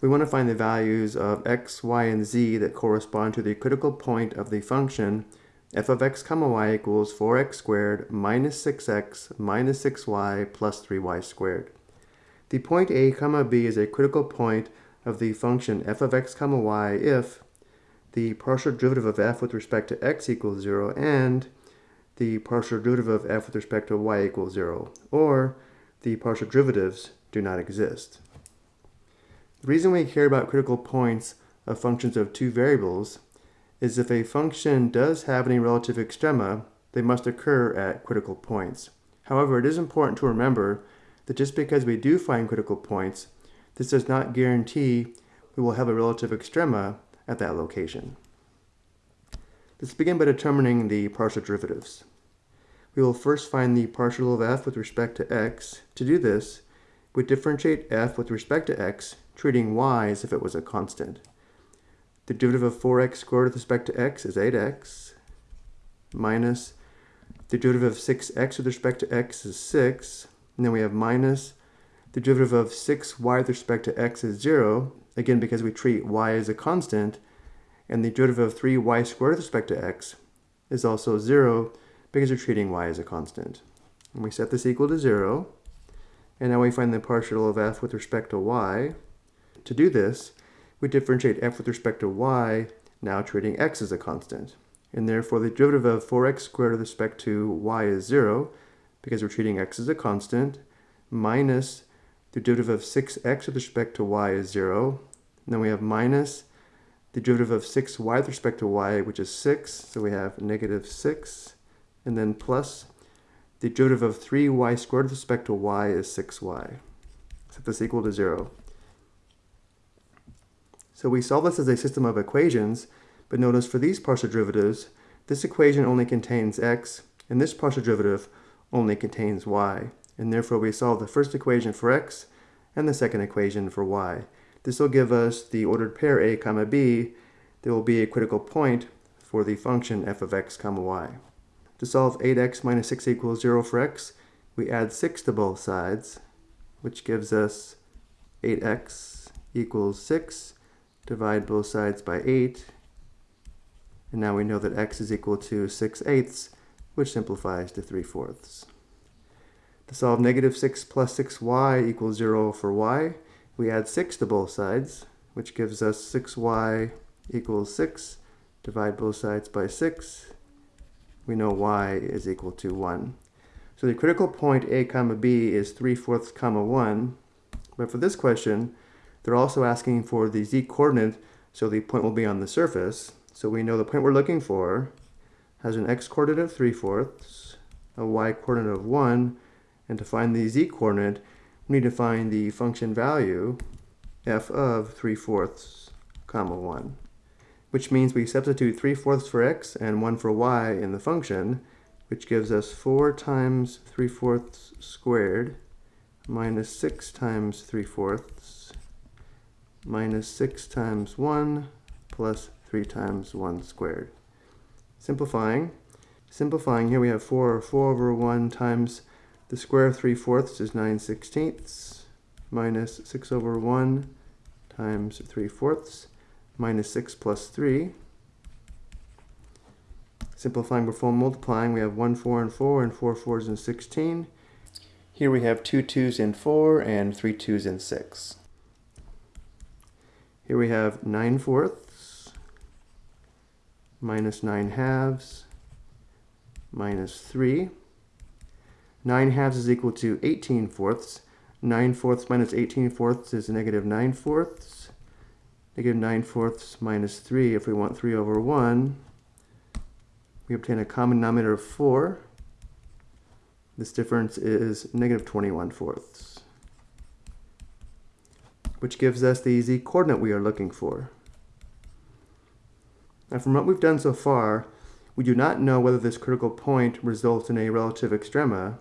We want to find the values of x, y, and z that correspond to the critical point of the function f of x comma y equals 4x squared minus 6x minus 6y plus 3y squared. The point a comma b is a critical point of the function f of x comma y if the partial derivative of f with respect to x equals 0 and the partial derivative of f with respect to y equals 0, or the partial derivatives do not exist. The reason we care about critical points of functions of two variables is if a function does have any relative extrema, they must occur at critical points. However, it is important to remember that just because we do find critical points, this does not guarantee we will have a relative extrema at that location. Let's begin by determining the partial derivatives. We will first find the partial of f with respect to x. To do this, we differentiate f with respect to x, treating y as if it was a constant. The derivative of 4x squared with respect to x is 8x minus the derivative of 6x with respect to x is 6. And then we have minus the derivative of 6y with respect to x is 0, again because we treat y as a constant. And the derivative of 3y squared with respect to x is also 0 because we're treating y as a constant. And we set this equal to 0. And now we find the partial of f with respect to y. To do this, we differentiate f with respect to y, now treating x as a constant. And therefore the derivative of 4x squared with respect to y is 0, because we're treating x as a constant, minus the derivative of 6x with respect to y is 0. And then we have minus the derivative of 6y with respect to y, which is 6, so we have negative 6, and then plus the derivative of 3y squared with respect to y is 6y. Set this equal to 0. So we solve this as a system of equations, but notice for these partial derivatives, this equation only contains x, and this partial derivative only contains y. And therefore we solve the first equation for x and the second equation for y. This will give us the ordered pair a comma b. There will be a critical point for the function f of x comma y. To solve 8x minus 6 equals 0 for x, we add 6 to both sides, which gives us 8x equals 6 divide both sides by 8, and now we know that x is equal to 6 eighths, which simplifies to 3 fourths. To solve negative 6 plus 6y equals 0 for y, we add 6 to both sides, which gives us 6y equals 6. Divide both sides by 6. We know y is equal to 1. So the critical point a comma b is 3 fourths comma 1. But for this question, they're also asking for the z-coordinate, so the point will be on the surface. So we know the point we're looking for has an x-coordinate of 3 fourths, a y-coordinate of 1, and to find the z-coordinate, we need to find the function value f of 3 fourths, comma 1, which means we substitute 3 fourths for x and 1 for y in the function, which gives us 4 times 3 fourths squared minus 6 times 3 fourths minus 6 times 1 plus 3 times 1 squared. Simplifying. Simplifying, here we have 4, 4 over 1 times the square of 3 fourths is 9 sixteenths minus 6 over 1 times 3 fourths minus 6 plus 3. Simplifying before multiplying, we have 1 4 and 4 and 4 fours and 16. Here we have 2 2s and 4 and 3 2s and 6. Here we have 9 fourths minus 9 halves minus 3. 9 halves is equal to 18 fourths. 9 fourths minus 18 fourths is negative 9 fourths. Negative 9 fourths minus 3, if we want 3 over 1, we obtain a common denominator of 4. This difference is negative 21 fourths which gives us the z-coordinate we are looking for. Now from what we've done so far, we do not know whether this critical point results in a relative extrema.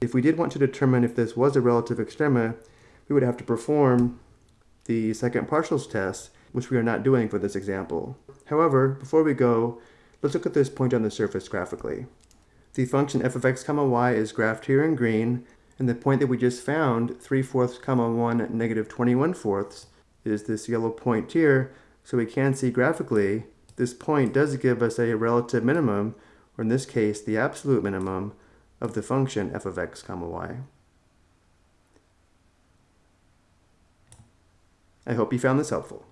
If we did want to determine if this was a relative extrema, we would have to perform the second partials test, which we are not doing for this example. However, before we go, let's look at this point on the surface graphically. The function f of x comma y is graphed here in green, And the point that we just found, 3 fourths comma 1 negative 21 fourths, is this yellow point here. So we can see graphically, this point does give us a relative minimum, or in this case, the absolute minimum of the function f of x comma y. I hope you found this helpful.